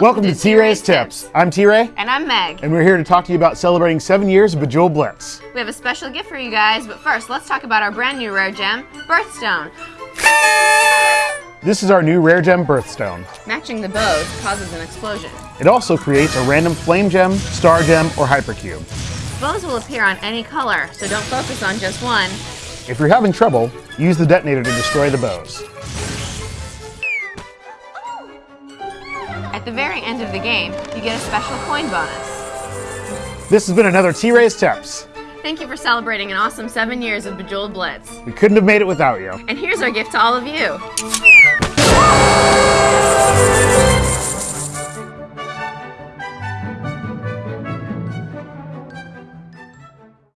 Welcome to T-Ray's Tips. I'm T-Ray, And I'm Meg. and we're here to talk to you about celebrating seven years of Bejeweled Blitz. We have a special gift for you guys, but first, let's talk about our brand new rare gem, Birthstone. This is our new Rare Gem Birthstone. Matching the bows causes an explosion. It also creates a random Flame Gem, Star Gem, or Hypercube. Bows will appear on any color, so don't focus on just one. If you're having trouble, use the detonator to destroy the bows. At the very end of the game, you get a special coin bonus. This has been another T-Ray's Tips. Thank you for celebrating an awesome seven years of Bejeweled Blitz. We couldn't have made it without you. And here's our gift to all of you.